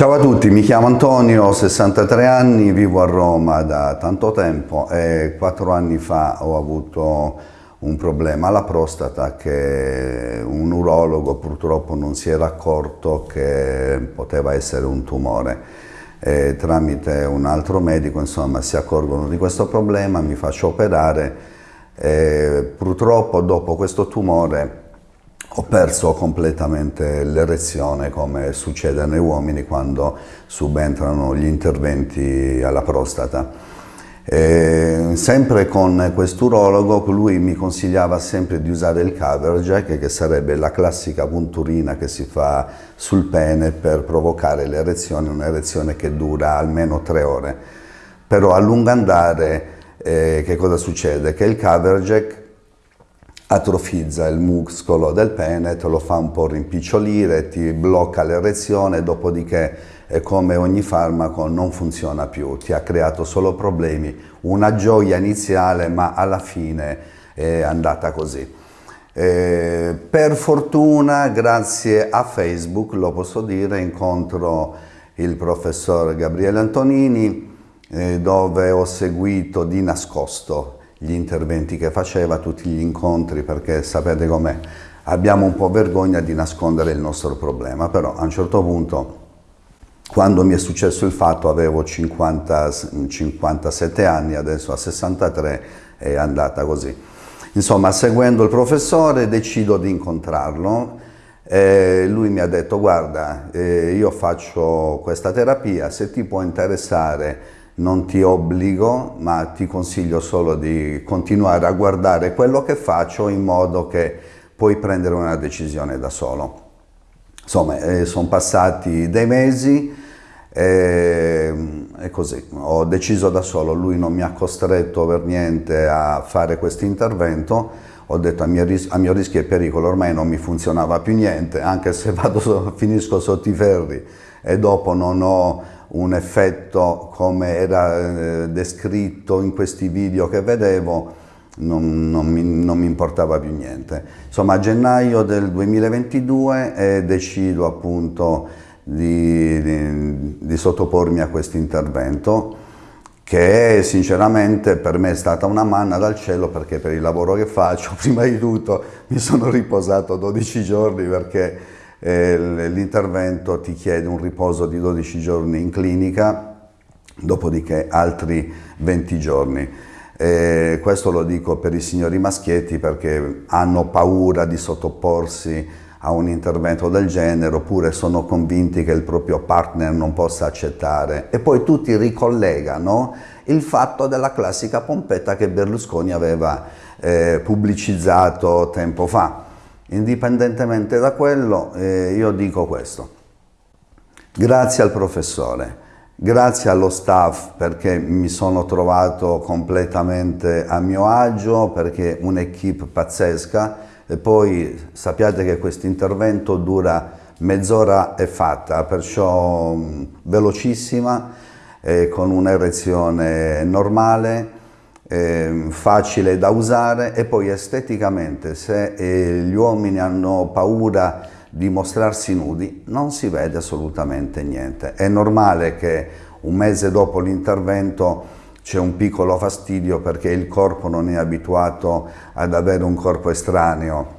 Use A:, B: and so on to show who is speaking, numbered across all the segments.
A: Ciao a tutti, mi chiamo Antonio, ho 63 anni, vivo a Roma da tanto tempo e quattro anni fa ho avuto un problema alla prostata che un urologo purtroppo non si era accorto che poteva essere un tumore. E tramite un altro medico insomma, si accorgono di questo problema, mi faccio operare e purtroppo dopo questo tumore ho perso completamente l'erezione come succede nei uomini quando subentrano gli interventi alla prostata. E sempre con quest'urologo, lui mi consigliava sempre di usare il cover jack, che sarebbe la classica punturina che si fa sul pene per provocare l'erezione, un'erezione che dura almeno tre ore. Però a lungo andare eh, che cosa succede? Che il cover jack atrofizza il muscolo del pene, te lo fa un po' rimpicciolire, ti blocca l'erezione, dopodiché come ogni farmaco non funziona più, ti ha creato solo problemi, una gioia iniziale ma alla fine è andata così. Eh, per fortuna, grazie a Facebook, lo posso dire, incontro il professor Gabriele Antonini eh, dove ho seguito di nascosto gli interventi che faceva, tutti gli incontri, perché sapete com'è, abbiamo un po' vergogna di nascondere il nostro problema, però a un certo punto, quando mi è successo il fatto, avevo 50, 57 anni, adesso a 63 è andata così. Insomma, seguendo il professore decido di incontrarlo, e lui mi ha detto guarda, eh, io faccio questa terapia, se ti può interessare non ti obbligo, ma ti consiglio solo di continuare a guardare quello che faccio in modo che puoi prendere una decisione da solo. Insomma, eh, sono passati dei mesi e, e, così, ho deciso da solo, lui non mi ha costretto per niente a fare questo intervento, ho detto a mio, a mio, rischio e pericolo ormai non mi funzionava più niente, anche se vado, finisco sotto i ferri e dopo non ho un effetto come era eh, descritto in questi video che vedevo, non, non, mi, non, mi, importava più niente. Insomma, a gennaio del 2022 eh, decido appunto di, di, di sottopormi a questo intervento che sinceramente per me è stata una manna dal cielo perché per il lavoro che faccio, prima di tutto mi sono riposato 12 giorni perché l'intervento ti chiede un riposo di 12 giorni in clinica, dopodiché altri 20 giorni. E questo lo dico per i signori maschietti perché hanno paura di sottoporsi a un intervento del genere oppure sono convinti che il proprio partner non possa accettare e poi tutti ricollegano il fatto della classica pompetta che Berlusconi aveva eh, pubblicizzato tempo fa Indipendentemente da quello, eh, io dico questo. Grazie al professore, grazie allo staff perché mi sono trovato completamente a mio agio, perché un'equipe pazzesca e poi sappiate che questo intervento dura mezz'ora e fatta, perciò velocissima, eh, con un'erezione normale, eh, facile da usare e poi esteticamente se eh, gli uomini hanno paura di mostrarsi nudi non si vede assolutamente niente. È normale che un mese dopo l'intervento c'è un piccolo fastidio perché il corpo non è abituato ad avere un corpo estraneo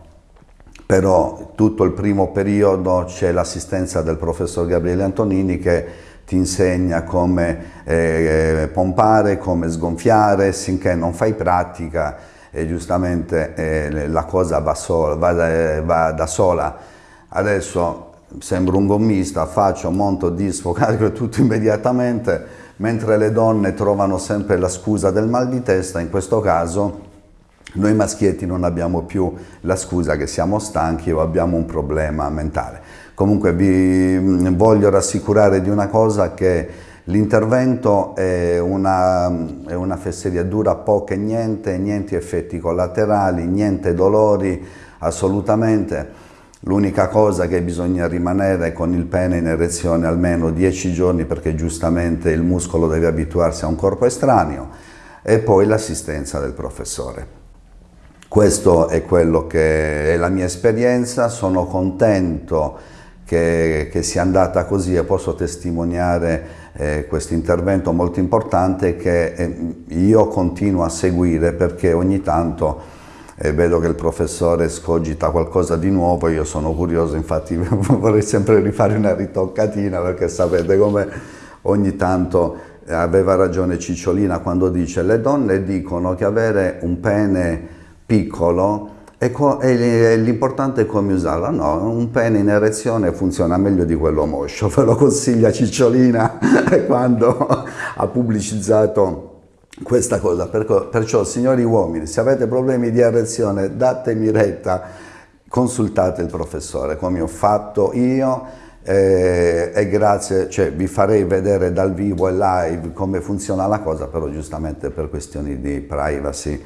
A: però tutto il primo periodo c'è l'assistenza del professor Gabriele Antonini che ti insegna come eh, pompare, come sgonfiare, finché non fai pratica e giustamente eh, la cosa va, sola, va, da, va, da, sola. Adesso sembro un gommista, faccio, monto, disfo, carico tutto immediatamente, mentre le donne trovano sempre la scusa del mal di testa, in questo caso noi maschietti non abbiamo più la scusa che siamo stanchi o abbiamo un problema mentale. Comunque vi mm, voglio rassicurare di una cosa che l'intervento è una, è una fesseria, dura poco e niente, niente effetti collaterali, niente dolori, assolutamente. L'unica cosa che bisogna rimanere con il pene in erezione almeno 10 giorni perché giustamente il muscolo deve abituarsi a un corpo estraneo e poi l'assistenza del professore. Questo è quello che è la mia esperienza, sono contento che, che sia andata così e posso testimoniare eh, questo intervento molto importante che eh, io continuo a seguire perché ogni tanto eh, vedo che il professore scogita qualcosa di nuovo, io sono curioso, infatti vorrei sempre rifare una ritoccatina perché sapete come ogni tanto aveva ragione Cicciolina quando dice le donne dicono che avere un pene piccolo l'importante è come usarla. No, un pene in erezione funziona meglio di quello moscio, ve lo consiglia Cicciolina quando ha pubblicizzato questa cosa. Perciò, signori uomini, se avete problemi di erezione, datemi retta, consultate il professore, come ho fatto io, eh, e grazie, cioè vi farei vedere dal vivo e live come funziona la cosa, però giustamente per questioni di privacy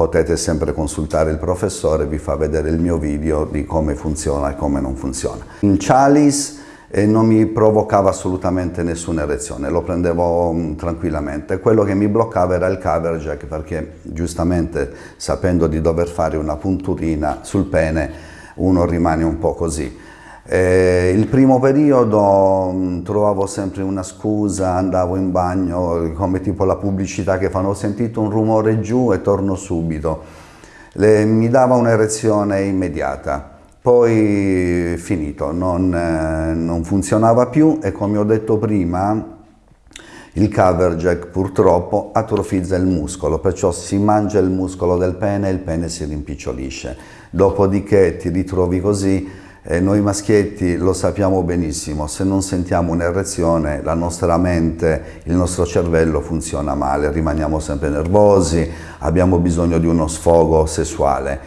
A: potete sempre consultare il professore, vi fa vedere il mio video di come funziona e come non funziona. Il chalice eh, non mi provocava assolutamente nessuna erezione, lo prendevo um, tranquillamente. Quello che mi bloccava era il cover jack perché giustamente sapendo di dover fare una punturina sul pene uno rimane un po' così. Eh, il primo periodo mh, mm, trovavo sempre una scusa, andavo in bagno, come tipo la pubblicità che fanno, ho sentito un rumore giù e torno subito. Le, mi dava un'erezione immediata, poi finito, non, eh, non funzionava più e come ho detto prima il cover jack purtroppo atrofizza il muscolo, perciò si mangia il muscolo del pene e il pene si rimpicciolisce. Dopodiché ti ritrovi così e noi maschietti lo sappiamo benissimo, se non sentiamo un'erezione la nostra mente, il nostro cervello funziona male, rimaniamo sempre nervosi, abbiamo bisogno di uno sfogo sessuale.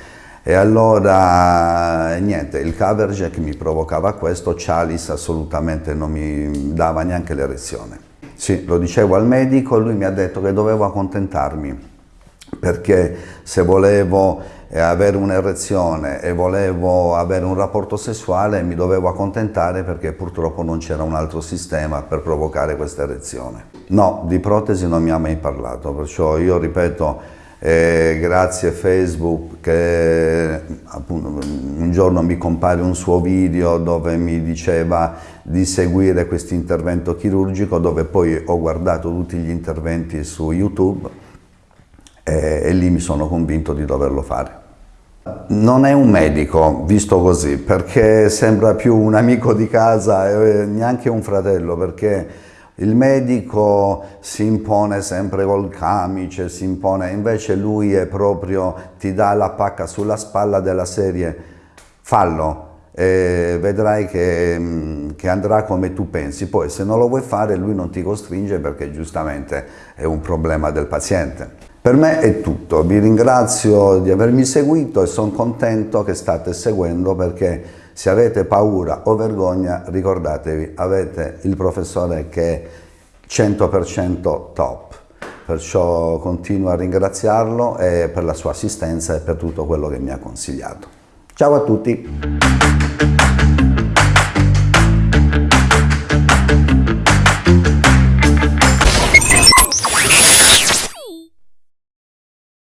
A: E allora, niente, il cover jack mi provocava questo, Chalice assolutamente non mi dava neanche l'erezione. Sì, lo dicevo al medico, lui mi ha detto che dovevo accontentarmi, perché se volevo e avere un'erezione e volevo avere un rapporto sessuale mi dovevo accontentare perché purtroppo non c'era un altro sistema per provocare questa erezione. No, di protesi non mi ha mai parlato, perciò io ripeto, eh, grazie Facebook che appunto, un giorno mi compare un suo video dove mi diceva di seguire questo intervento chirurgico dove poi ho guardato tutti gli interventi su YouTube e, e lì mi sono convinto di doverlo fare. Non è un medico, visto così, perché sembra più un amico di casa e neanche un fratello, perché il medico si impone sempre col camice, si impone, invece lui è proprio, ti dà la pacca sulla spalla della serie, fallo, e vedrai che, che, andrà come tu pensi. Poi se non lo vuoi fare lui non ti costringe perché giustamente è un problema del paziente. Per me è tutto, vi ringrazio di avermi seguito e sono contento che state seguendo perché se avete paura o vergogna ricordatevi, avete il professore che è 100% top, perciò continuo a ringraziarlo per la sua assistenza e per tutto quello che mi ha consigliato. Ciao a tutti!